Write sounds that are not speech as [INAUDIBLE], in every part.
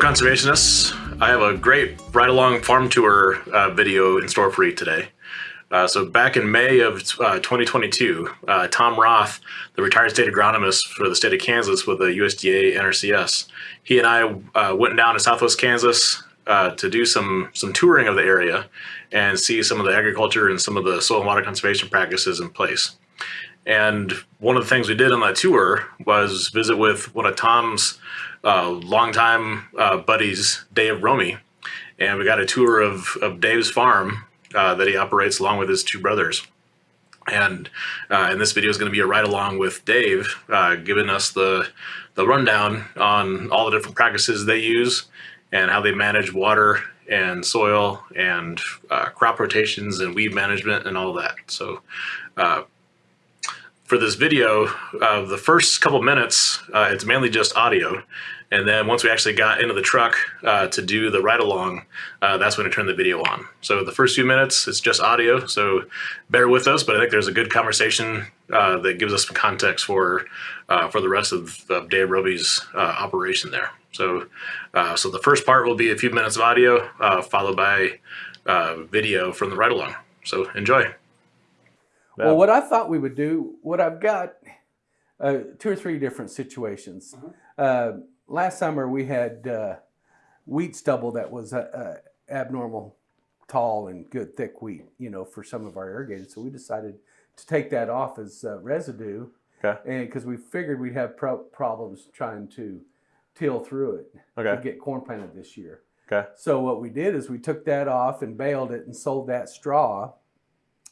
Conservationists. I have a great ride along farm tour uh, video in store for you today. Uh, so back in May of uh, 2022, uh, Tom Roth, the retired state agronomist for the state of Kansas with the USDA NRCS, he and I uh, went down to Southwest Kansas uh, to do some some touring of the area and see some of the agriculture and some of the soil and water conservation practices in place. And one of the things we did on that tour was visit with one of Tom's uh, longtime uh, buddies, Dave Romy, and we got a tour of, of Dave's farm uh, that he operates along with his two brothers. And uh, and this video is going to be a ride along with Dave, uh, giving us the the rundown on all the different practices they use and how they manage water and soil and uh, crop rotations and weed management and all that. So for this video, uh, the first couple minutes, uh, it's mainly just audio. And then once we actually got into the truck uh, to do the ride along, uh, that's when I turned the video on. So the first few minutes, it's just audio. So bear with us, but I think there's a good conversation uh, that gives us some context for uh, for the rest of, of Dave Roby's operation there. So, so the first part will be a few minutes of audio, followed by video from the ride along. So enjoy. Well, what I thought we would do, what I've got, uh, two or three different situations. Uh-huh. Uh, last summer we had uh, wheat stubble that was uh, uh, abnormal tall and good thick wheat, you know, for some of our irrigated. So we decided to take that off as uh, residue, Okay. and because we figured we'd have pro- problems trying to till through it Okay. to get corn planted this year. Okay. So what we did is we took that off and baled it and sold that straw,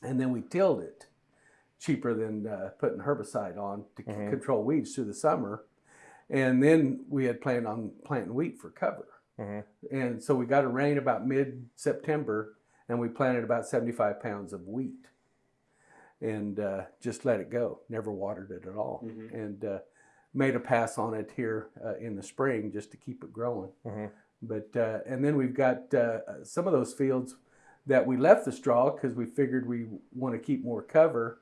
and then we tilled it cheaper than uh, putting herbicide on to c- Mhm. control weeds through the summer. And then we had planned on planting wheat for cover. Mhm. And so we got a rain about mid September and we planted about 75 pounds of wheat and uh, just let it go. Never watered it at all. Mhm. And uh, made a pass on it here uh, in the spring just to keep it growing. Mhm. But uh, and then we've got uh, some of those fields that we left the straw because we figured we want to keep more cover.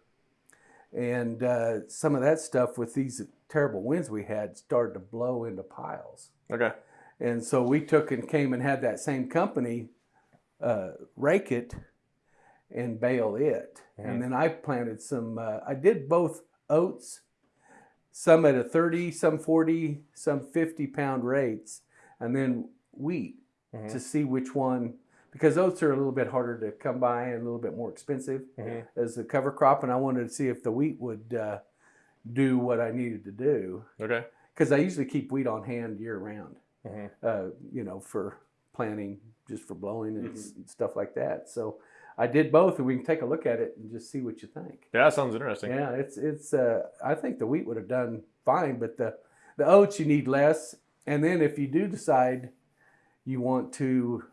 And uh, some of that stuff with these terrible winds we had started to blow into piles. Okay. And so we took and came and had that same company uh, rake it and bale it. Mhm. And then I planted some, uh, I did both oats, some at a 30, some 40, some 50 pound rates, and then wheat Mhm. to see which one, because oats are a little bit harder to come by and a little bit more expensive Mhm. as a cover crop. And I wanted to see if the wheat would uh, do what I needed to do Okay. because I usually keep wheat on hand year round, Mhm. uh, you know, for planting, just for blowing and s stuff like that. So I did both, and we can take a look at it and just see what you think. Yeah, that sounds interesting. Yeah, it's it's. Uh, I think the wheat would have done fine, but the the oats you need less. And then if you do decide you want to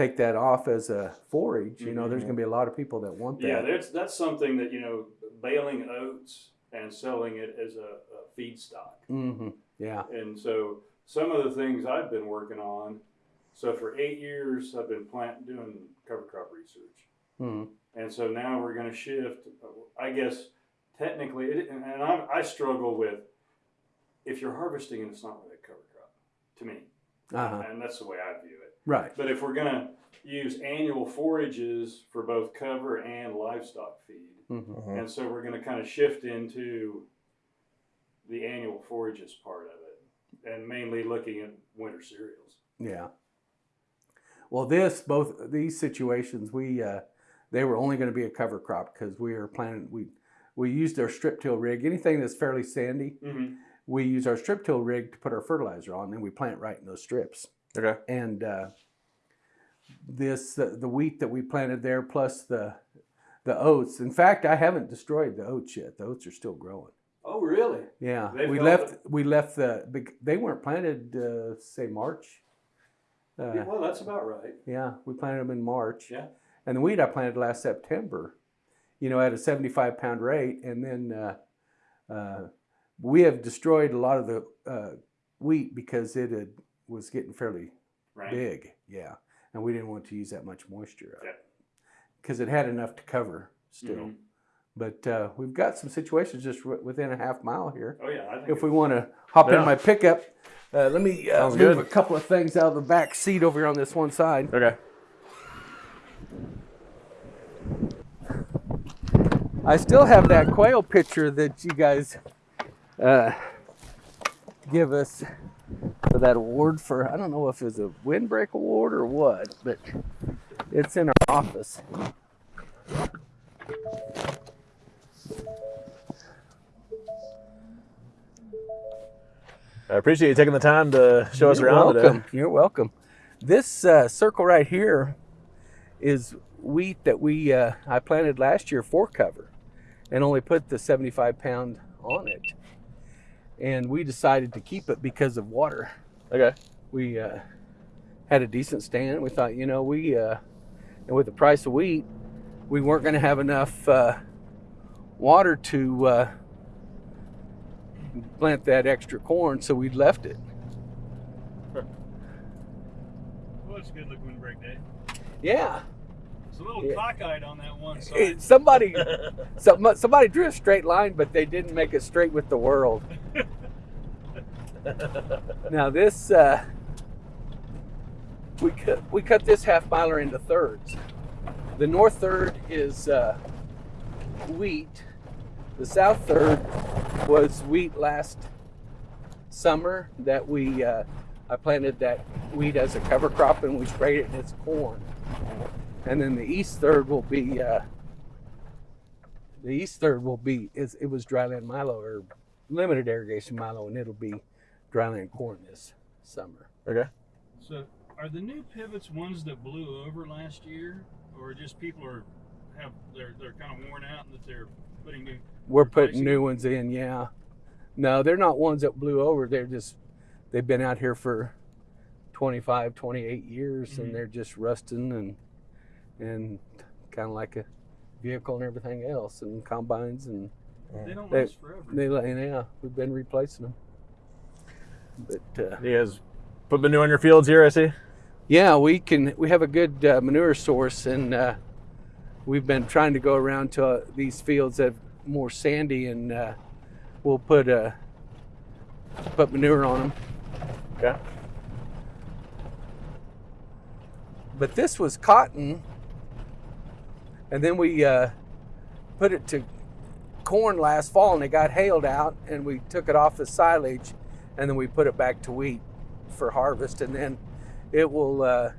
take that off as a forage, you know, there's Mhm. going to be a lot of people that want that. Yeah, that's that's something that you know, baling oats and selling it as a, a feedstock. hmm Yeah. And so some of the things I've been working on. So for eight years, I've been plant doing cover crop research, hmm and so now we're going to shift. I guess technically, it, and and I, I struggle with if you're harvesting and it's not really a cover crop to me, Uh-huh. and that's the way I view it. Right. But if we're going to use annual forages for both cover and livestock feed, hmm Mhm. and so we're going to kind of shift into the annual forages part of it, and mainly looking at winter cereals. Yeah. Well, this both these situations we uh, they were only going to be a cover crop because we are planning we we used our strip till rig. Anything that's fairly sandy, Mm-hmm. we use our strip till rig to put our fertilizer on, and then we plant right in those strips. Okay. And uh, this uh, the wheat that we planted there plus the the oats. In fact, I haven't destroyed the oats yet. The oats are still growing. Oh, really? Yeah, They've we held left we left the they weren't planted uh, say March. Uh, Yeah, well, that's about right. Yeah, we planted them in March. Yeah. And the wheat I planted last September, you know, at a 75 pound rate. And then uh, uh, we have destroyed a lot of the uh, wheat because it had, was getting fairly Right. big. Yeah. And we didn't want to use that much moisture because it had enough to cover still. Mhm. But uh, we've got some situations just w- within a half mile here. Oh yeah, I think If we want to hop Yeah. in my pickup, uh, let me uh, move good. a couple of things out of the back seat over here on this one side. Okay. I still have that quail picture that you guys uh, give us for that award for I don't know if it was a windbreak award or what, but it's in our office. I appreciate you taking the time to show us You're around welcome. today. You're welcome. This uh, circle right here is wheat that we uh, I planted last year for cover, and only put the 75 pound on it. And we decided to keep it because of water. Okay. We uh, had a decent stand. We thought, you know, we uh, and with the price of wheat, we weren't going to have enough uh, water to uh, plant that extra corn, so we left it. Well, it's a good looking windbreak day. Yeah. It's a little Yeah. cockeyed on that one side. Somebody, [LAUGHS] some, somebody drew a straight line, but they didn't make it straight with the world. [LAUGHS] now this, uh, we cut we cut this half miler into thirds. The north third is uh, wheat. The south third was wheat last summer that we uh, I planted that wheat as a cover crop and we sprayed it and it's corn. And then the east third will be uh, the east third will be it was dryland milo or limited irrigation milo and it'll be dryland corn this summer. Okay. So, are the new pivots ones that blew over last year, or just people are have they're they're kind of worn out and that they're putting new? We're putting Replacing new ones in, yeah. No, they're not ones that blew over. They're just they've been out here for 25, 28 years Mhm. and they're just rusting and and kind of like a vehicle and everything else and combines and They don't They- last forever. they yeah, we've been replacing them. But uh, You guys put manure on your fields here, I see. Yeah, we can. We have a good uh, manure source, and uh, we've been trying to go around to uh, these fields that are more sandy, and uh, we'll put uh, put manure on them. Okay. But this was cotton, and then we uh, put it to corn last fall, and it got hailed out, and we took it off the silage, and then we put it back to wheat for harvest, and then it will uh,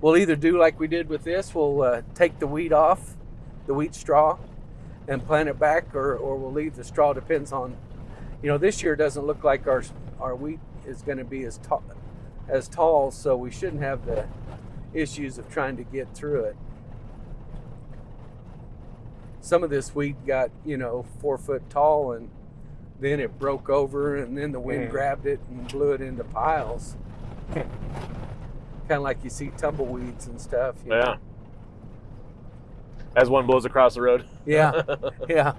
we'll either do like we did with this, we'll uh, take the wheat off, the wheat straw, and plant it back, or, or we'll leave the straw. Depends on, you know, this year doesn't look like our our wheat is going to be as tall as tall, so we shouldn't have the issues of trying to get through it. Some of this wheat got, you know, four foot tall and then it broke over and then the wind Mm. grabbed it and blew it into piles. kind of like you see tumbleweeds and stuff. you know. Yeah. As one blows across the road. Yeah. [LAUGHS] yeah.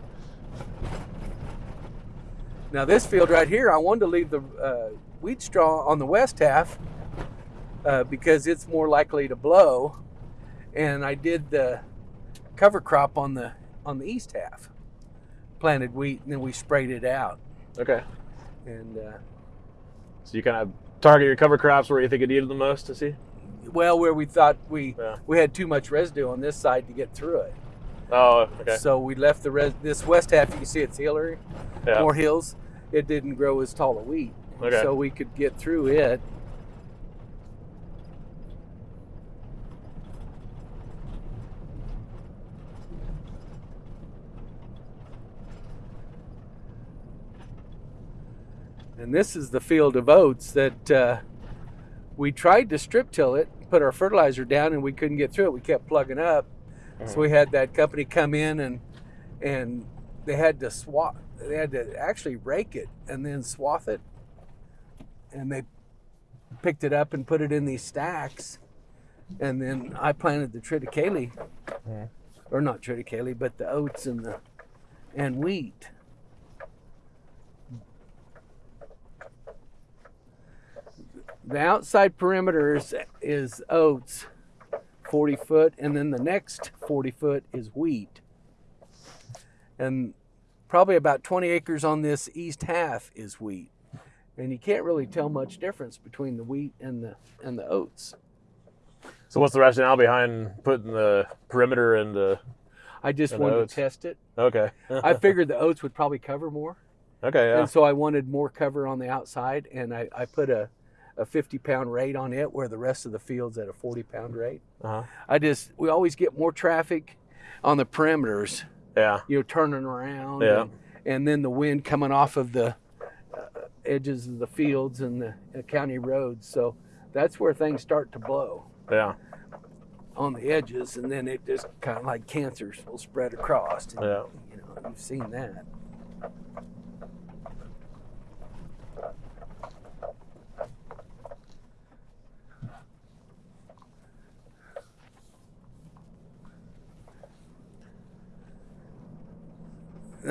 Now this field right here, I wanted to leave the uh, wheat straw on the west half uh, because it's more likely to blow, and I did the cover crop on the on the east half, planted wheat, and then we sprayed it out. okay. And uh, So you kind of target your cover crops where you think it needed the most to see? well, where we thought we Yeah. we had too much residue on this side to get through it, Oh, okay. so we left the res- this west half. You can see it's hillary. Yeah. more hills, it didn't grow as tall a wheat. Okay. So we could get through it. And this is the field of oats that uh, we tried to strip till it, put our fertilizer down, and we couldn't get through it. We kept plugging up. So we had that company come in and and they had to swat they had to actually rake it and then swath it. And they picked it up and put it in these stacks. And then i planted the triticale or not triticale but the oats and the and wheat the outside perimeter is, oats 40 foot and then the next 40 foot is wheat and probably about 20 acres on this east half is wheat. And you can't really tell much difference between the wheat and the and the oats. So what's the rationale behind putting the perimeter and the? I just And wanted oats. to test it. Okay. [LAUGHS] I figured the oats would probably cover more. okay. Yeah. And so I wanted more cover on the outside, and I, I put a, a 50 pound rate on it where the rest of the field's at a 40 pound rate. Uh-huh. I just, we always get more traffic on the perimeters, Yeah. you know, turning around. Yeah. And, and then the wind coming off of the uh, edges of the fields and the uh, county roads. So that's where things start to blow Yeah. on the edges, and then it just kind of like cancers will spread across. And, Yeah. You know, you've seen that.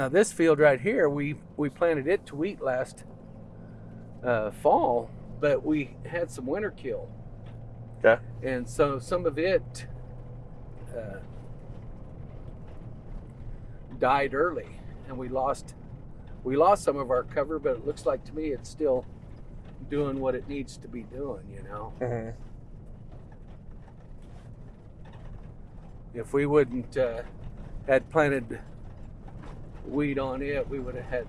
Now this field right here, we we planted it to wheat last uh, fall, but we had some winter kill, Okay. and so some of it uh, died early, and we lost we lost some of our cover. But it looks like to me it's still doing what it needs to be doing. You know, Mhm. if we wouldn't uh, had planted wheat on it, we would have had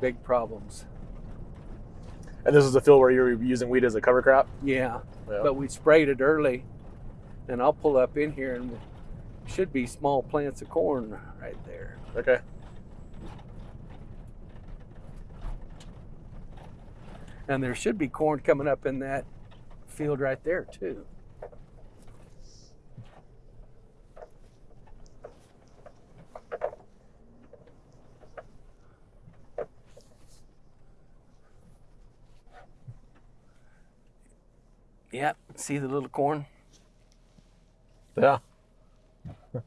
big problems. And this is a field where you're using weed as a cover crop. Yeah, Yeah. but we sprayed it early, and I'll pull up in here and should be small plants of corn right there. Okay. And there should be corn coming up in that field right there too. Yep, see the little corn? Yeah. [LAUGHS]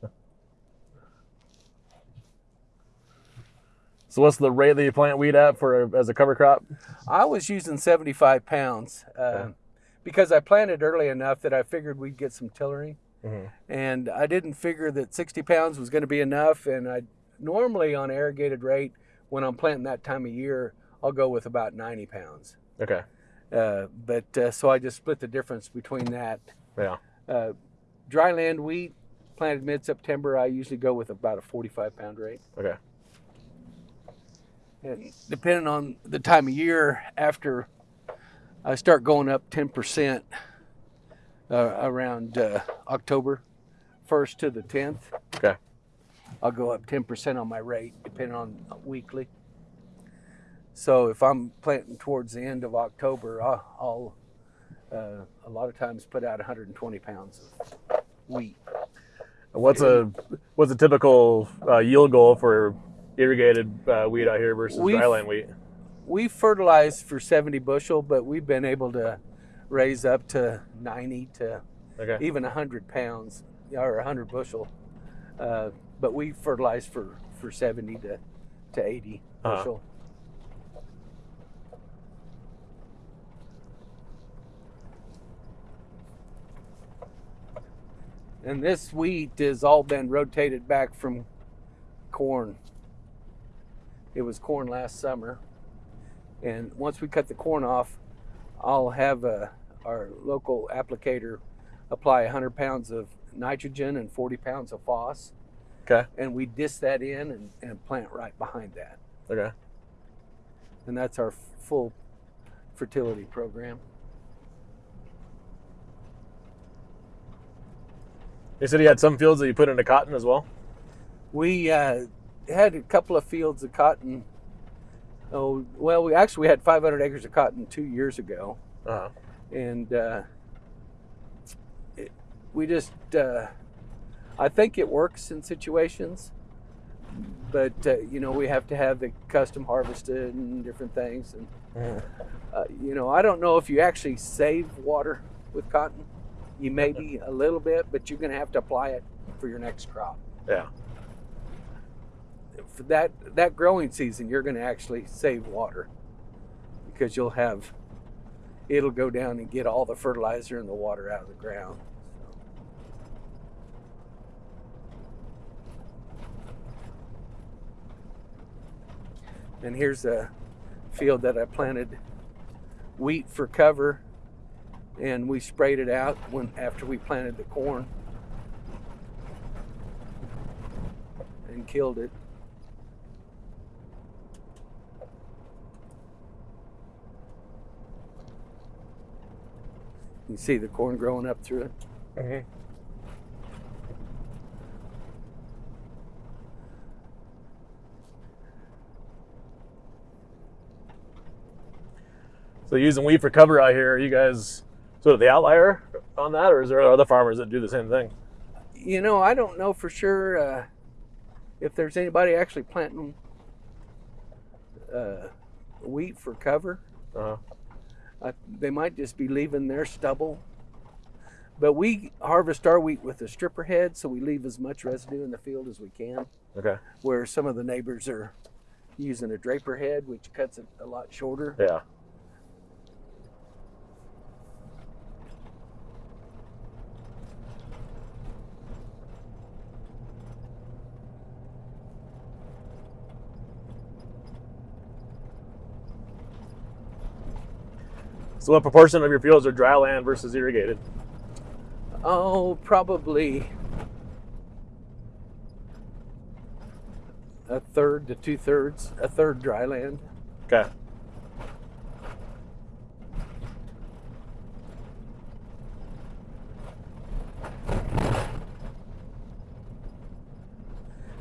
so what's the rate that you plant wheat at for as a cover crop? I was using 75 pounds uh, Okay. because I planted early enough that I figured we'd get some tillering. Mhm. And I didn't figure that 60 pounds was going to be enough. And I normally on irrigated rate, when I'm planting that time of year, I'll go with about 90 pounds. Okay. Uh, but uh, so I just split the difference between that. Yeah. Uh, dry land wheat planted mid September, I usually go with about a 45 pound rate. Okay. And depending on the time of year, after I start going up 10% uh, around uh, October 1st to the 10th, Okay. I'll go up 10% on my rate, depending on weekly. So if I'm planting towards the end of October, I'll, I'll uh, a lot of times put out 120 pounds of wheat. What's a what's a typical uh, yield goal for irrigated uh, wheat out here versus We've- dryland wheat? we fertilized for 70 bushel, but we've been able to raise up to 90 to Okay. even 100 pounds or 100 bushel. Uh, but we fertilize for, for 70 to, to 80 Uh-huh. bushel. And this wheat has all been rotated back from corn. It was corn last summer. And once we cut the corn off, I'll have uh, our local applicator apply 100 pounds of nitrogen and 40 pounds of phos. Okay. And we disc that in and, and plant right behind that. Okay. And that's our full fertility program. You said you had some fields that you put into cotton as well. We uh, had a couple of fields of cotton. Oh, well, we actually we had 500 acres of cotton two years ago. Uh-huh. and uh, it, we just uh, I think it works in situations, but uh, you know we have to have the custom harvested and different things, and uh, you know I don't know if you actually save water with cotton. You may be a little bit, but you're going to have to apply it for your next crop. Yeah. For that that growing season, you're going to actually save water because you'll have it'll go down and get all the fertilizer and the water out of the ground. And here's a field that I planted wheat for cover and we sprayed it out when after we planted the corn and killed it. You see the corn growing up through it. Mhm. So using weed for cover out here, you guys sort of the outlier on that, or is there other farmers that do the same thing? You know, I don't know for sure uh, if there's anybody actually planting uh, wheat for cover. Uh-huh. Uh, they might just be leaving their stubble. But we harvest our wheat with a stripper head, so we leave as much residue in the field as we can. Okay. Where some of the neighbors are using a draper head, which cuts it a lot shorter. Yeah. So, what proportion of your fields are dry land versus irrigated? Oh, probably a third to two thirds, a third dry land. Okay.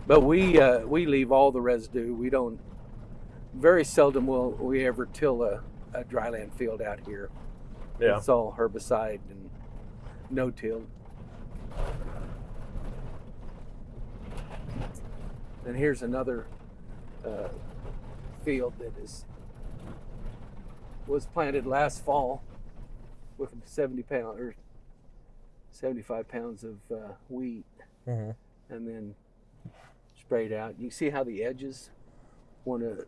But we uh, we leave all the residue. We don't. Very seldom will we ever till a, a dryland field out here. Yeah. It's all herbicide and no till. And here's another uh, field that is was planted last fall with 70 pound or 75 pounds of uh, wheat, Mhm. and then sprayed out. You see how the edges want to.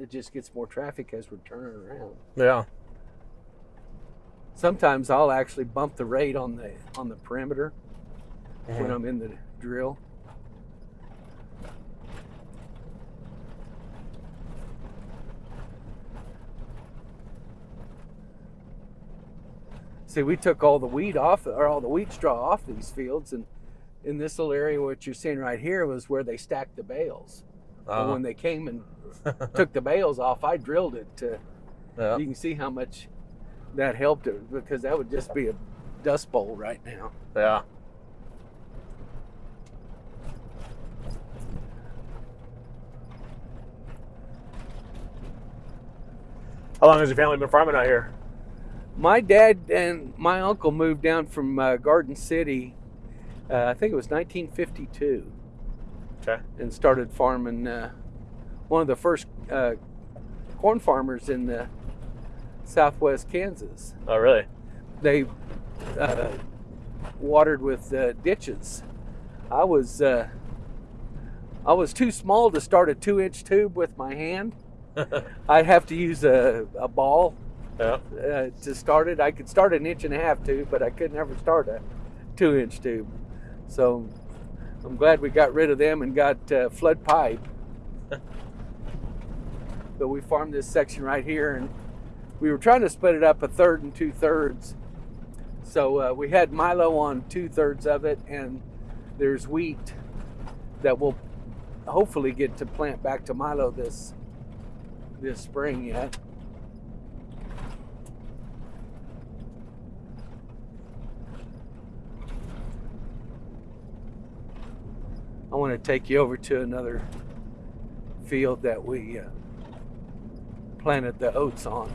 It just gets more traffic as we're turning around Yeah. sometimes I'll actually bump the rate on the on the perimeter when Mhm. I'm in the drill. See, we took all the wheat off, or all the wheat straw off these fields, and in this little area, what you're seeing right here was where they stacked the bales. But Uh-huh. when they came and [LAUGHS] took the bales off, I drilled it to yeah. you can see how much that helped it because that would just be a dust bowl right now. Yeah. How long has your family been farming out here? My dad and my uncle moved down from uh, Garden City, uh, I think it was 1952, Okay. and started farming. Uh, one of the first uh, corn farmers in the southwest Kansas. Oh, really? They uh, watered with uh, ditches. I was uh, I was too small to start a two-inch tube with my hand. [LAUGHS] I'd have to use a, a ball yeah. uh, to start it. I could start an inch and a half tube, but I could never start a two inch tube. So I'm glad we got rid of them and got uh, flood pipe. [LAUGHS] but we farmed this section right here, and we were trying to split it up a third and two thirds. So uh, we had Milo on two thirds of it, and there's wheat that we'll hopefully get to plant back to Milo this this spring yet. I want to take you over to another field that we uh, planted the oats on.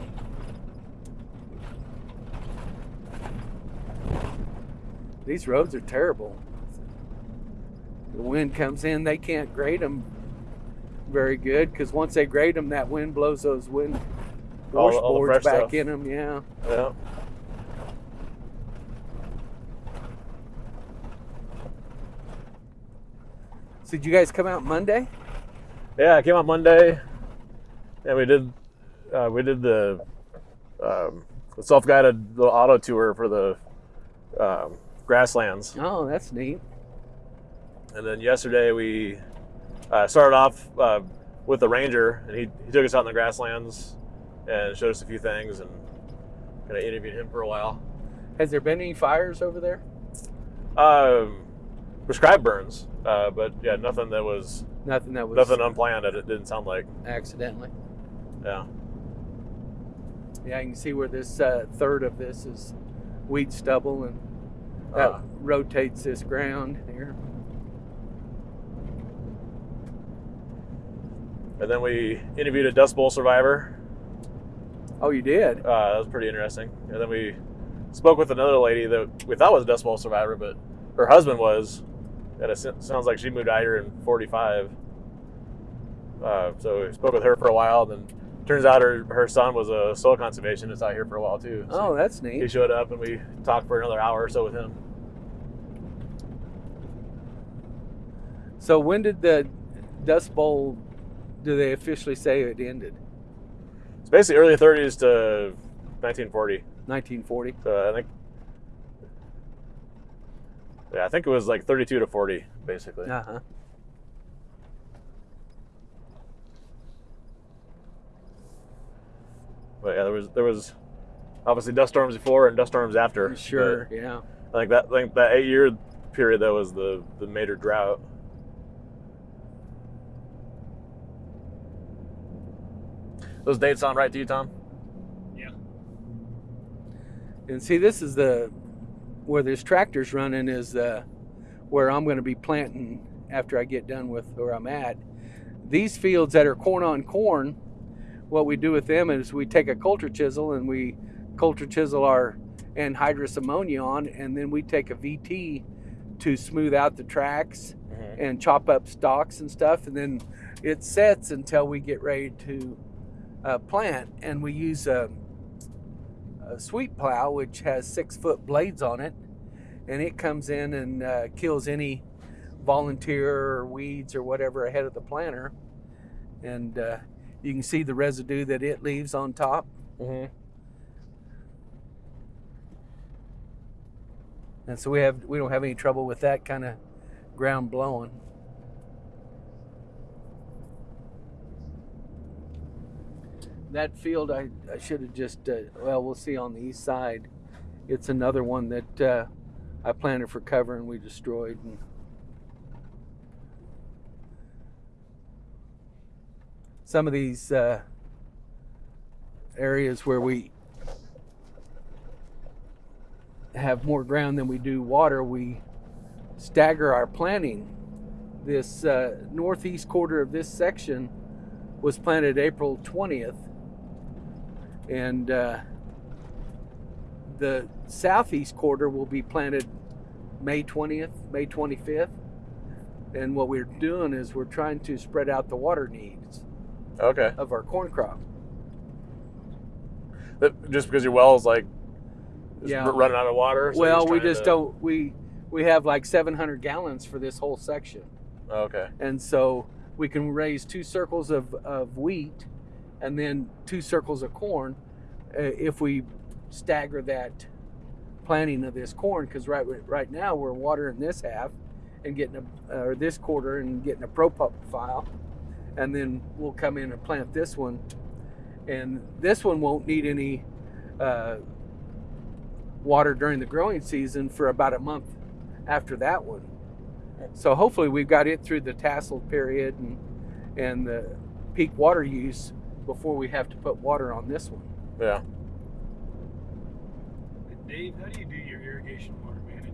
These roads are terrible. The wind comes in, they can't grade them very good because once they grade them, that wind blows those wind washboards back stuff. in them. Yeah. Yeah. So did you guys come out Monday? Yeah, I came out Monday, and we did uh, we did the, um, the self guided little auto tour for the um, grasslands, Oh, that's neat. and then yesterday we uh, started off uh, with the ranger, and he, he took us out in the grasslands and showed us a few things, and kind of interviewed him for a while. Has there been any fires over there? Um, prescribed burns, uh, but yeah, nothing that was Nothing that was nothing unplanned. It didn't sound like. accidentally. Yeah. Yeah, you can see where this uh, third of this is wheat stubble, and that Uh, rotates this ground here. and then we interviewed a Dust Bowl survivor. Oh, you did? Uh, that was pretty interesting. And then we spoke with another lady that we thought was a Dust Bowl survivor, but her husband was. And it sounds like she moved out here in 45. Uh, so we spoke with her for a while. Then turns out her, her son was a soil conservationist out here for a while too. So Oh, that's neat. he showed up and we talked for another hour or so with him. So when did the Dust Bowl? Do they officially say it ended? It's basically early 30s to 1940. 1940. So I think. Yeah, I think it was like 32 to 40, basically. Uh huh. But yeah, there was there was obviously dust storms before and dust storms after. Sure. Yeah. I think that I think that eight year period that was the the major drought. Those dates sound right to you, Tom? Yeah. And see, this is the where this tractor's running is uh, where I'm going to be planting after I get done with where I'm at. These fields that are corn on corn, what we do with them is we take a coulter chisel and we coulter chisel our anhydrous ammonia on, and then we take a VT to smooth out the tracks Mm-hmm. and chop up stalks and stuff, and then it sets until we get ready to uh, plant. And we use a, a sweep plow, which has six foot blades on it, and it comes in and uh, kills any volunteer or weeds or whatever ahead of the planter. And uh, you can see the residue that it leaves on top. Mm-hmm. And so we have we don't have any trouble with that kind of ground blowing. That field I, I should have just uh, well we'll see on the east side. It's another one that uh, I planted for cover and we destroyed. And some of these uh, areas where we have more ground than we do water, we stagger our planting. This uh, northeast quarter of this section was planted April 20th, and uh, the southeast quarter will be planted May 20th, May 25th. And what we're doing is we're trying to spread out the water needs Okay. of our corn crop. That, just because your well is like Yeah. running out of water. so well, we just to- don't. We we have like 700 gallons for this whole section. Okay. and so we can raise two circles of, of wheat and then two circles of corn uh, if we stagger that planting of this corn because right right now we're watering this half and getting a or this quarter and getting a pro pup file and then we'll come in and plant this one. And this one won't need any uh, water during the growing season for about a month after that one. So hopefully we've got it through the tassel period and and the peak water use before we have to put water on this one. Yeah. Dave, how do you do your irrigation water management?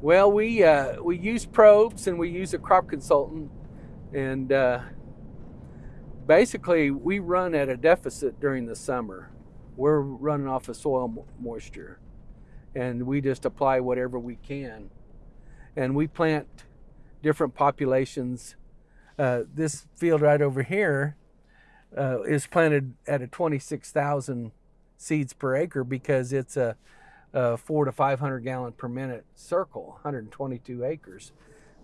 Well, we uh, we use probes and we use a crop consultant, and uh, basically we run at a deficit during the summer. We're running off of soil moisture, and we just apply whatever we can, and we plant different populations. Uh, this field right over here uh, is planted at a 26,000 seeds per acre because it's a uh, four to 500 gallon per minute circle, 122 acres.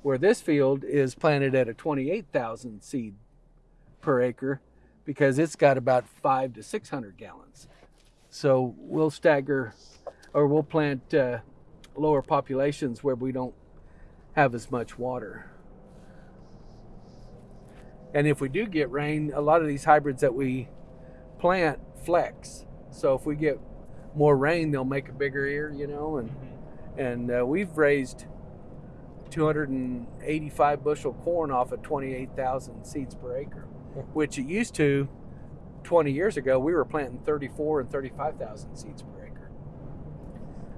Where this field is planted at a 28,000 seed per acre because it's got about five to 600 gallons. So we'll stagger or we'll plant uh, lower populations where we don't have as much water. And if we do get rain, a lot of these hybrids that we plant flex. So if we get more rain, they'll make a bigger ear, you know. And and uh, we've raised 285 bushel corn off of 28,000 seeds per acre, which it used to 20 years ago we were planting 34 and 35,000 seeds per acre.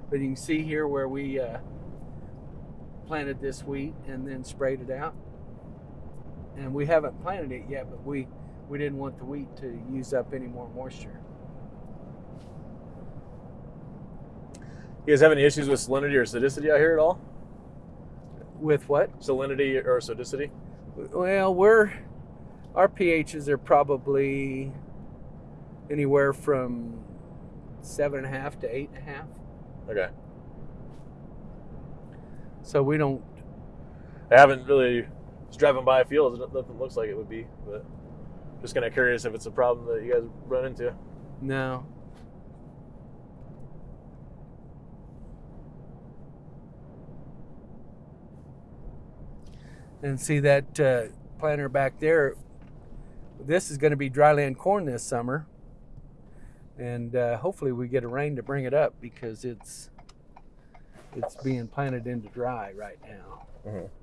But you can see here where we uh, planted this wheat and then sprayed it out. And we haven't planted it yet, but we we didn't want the wheat to use up any more moisture. You guys have any issues with salinity or acidicity out here at all? With what? Salinity or acidicity? Well, we're our pHs are probably anywhere from seven and a half to eight and a half. Okay. So we don't. I haven't really just driving by fields. Nothing looks like it would be, but just kind of curious if it's a problem that you guys run into. No. And see that uh, planter back there. This is going to be dryland corn this summer, and uh, hopefully we get a rain to bring it up because it's it's being planted into dry right now. Mm-hmm.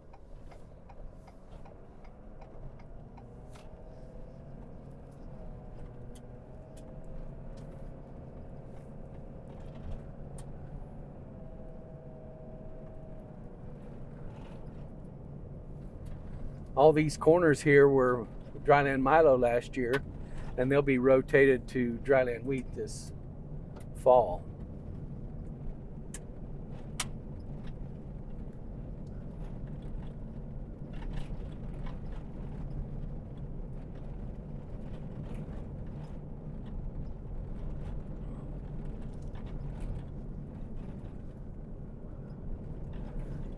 All these corners here were dryland milo last year and they'll be rotated to dryland wheat this fall.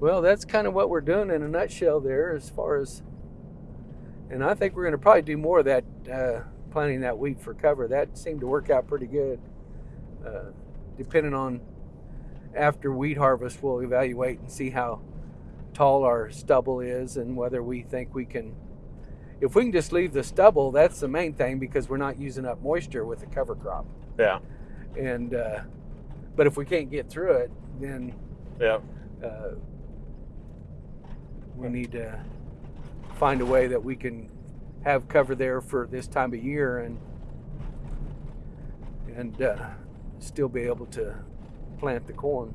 Well that's kind of what we're doing in a nutshell there as far as and I think we're going to probably do more of that, uh, planting that wheat for cover. That seemed to work out pretty good. Uh, depending on after wheat harvest, we'll evaluate and see how tall our stubble is and whether we think we can. If we can just leave the stubble, that's the main thing because we're not using up moisture with the cover crop. Yeah. And uh, but if we can't get through it, then Yeah. uh, we need to find a way that we can have cover there for this time of year and and uh, still be able to plant the corn.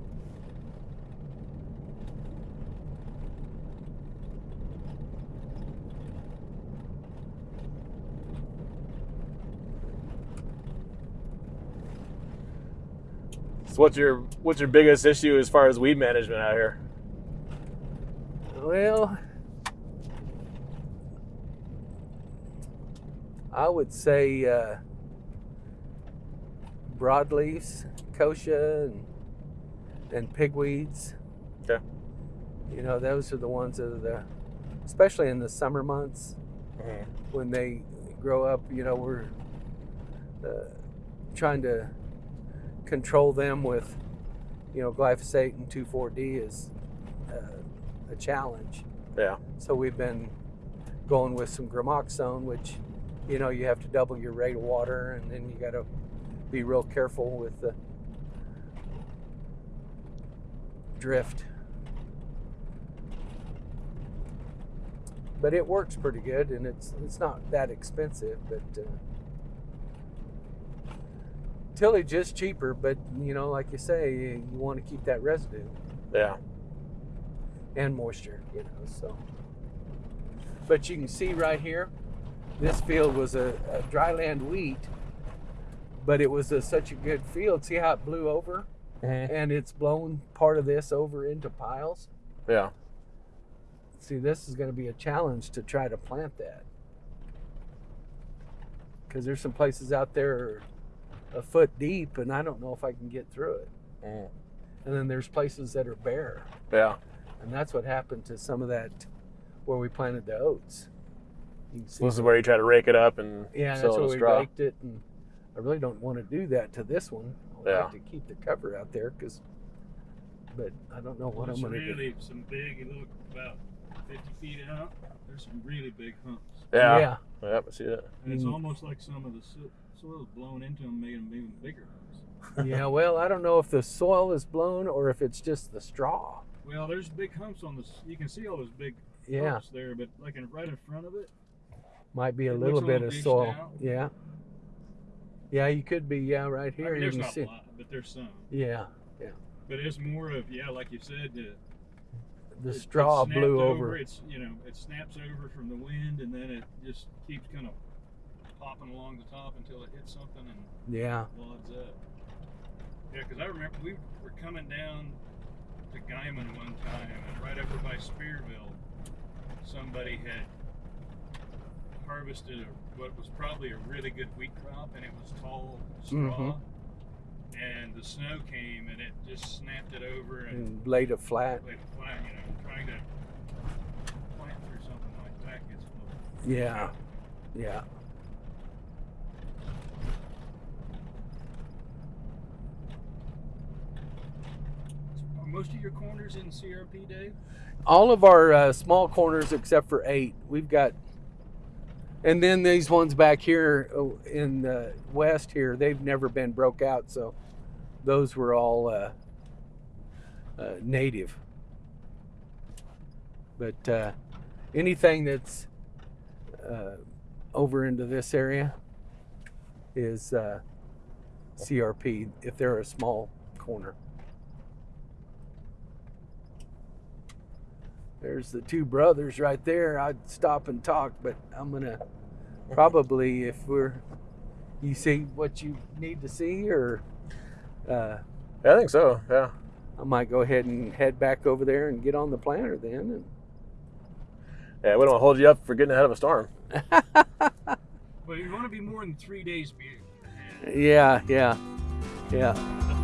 So what's your what's your biggest issue as far as weed management out here? Well, I would say uh, broadleaves, kochia, and, and pigweeds. Okay. You know, those are the ones that are the, especially in the summer months Mm-hmm. when they grow up. You know, we're uh, trying to control them with, you know, glyphosate and 2,4-D is uh, a challenge. Yeah. So we've been going with some gramoxone, which, you know, you have to double your rate of water, and then you got to be real careful with the drift. But it works pretty good, and it's it's not that expensive. But uh, tillage is cheaper, but you know, like you say, you want to keep that residue Yeah. and moisture, you know. So, but you can see right here, this field was a, a dryland wheat, but it was a, such a good field. See how it blew over, Mm-hmm. and it's blown part of this over into piles. Yeah. See, this is going to be a challenge to try to plant that because there's some places out there a foot deep, and I don't know if I can get through it. Mm. And then there's places that are bare. Yeah. And that's what happened to some of that where we planted the oats. You can see So this is where you try to rake it up and yeah, sew that's in where a we straw. raked it, and I really don't want to do that to this one. I Yeah. like to keep the cover out there because, but I don't know what It's I'm going to do. really some big. It look about 50 feet out, there's some really big humps. Yeah. yeah. Yeah, I see it. And it's Mm. almost like some of the so- soil's blown into them, making them even bigger humps. yeah, well, I don't know if the soil is blown or if it's just the straw. Well, there's big humps on this. You can see all those big Yeah, humps there, but like in, right in front of it, might be a It little looks a bit little of soil. out. Yeah. Yeah, you could be. Yeah, right I here mean, you there's not see. a lot, but there's some. Yeah, yeah. But it's more of yeah, like you said, the the it- it straw snapped blew over. It's you know it snaps over from the wind, and then it just keeps kind of popping along the top until it hits something and Yeah. wads up. Yeah, because I remember we were coming down to Guymon one time, and right over by Spearville, somebody had harvested a, what was probably a really good wheat crop, and it was tall straw. Mhm. And the snow came, and it just snapped it over and And laid it flat. like flat, you know, trying to plant through something like that gets. Yeah. Yeah. Most of your corners in CRP, Dave? all of our uh, small corners except for eight we've got and then these ones back here uh, in the west here they've never been broke out so those were all uh, uh, native. But uh, anything that's uh, over into this area is uh, crp if they're a small corner There's the two brothers right there. I'd stop and talk, but I'm gonna probably if we're you see what you need to see, or uh, Yeah, I think so. Yeah. I might go ahead and head back over there and get on the planter then. And... Yeah, we don't want to hold you up for getting ahead of a storm. But you want to be more than three days be- And yeah, yeah, yeah.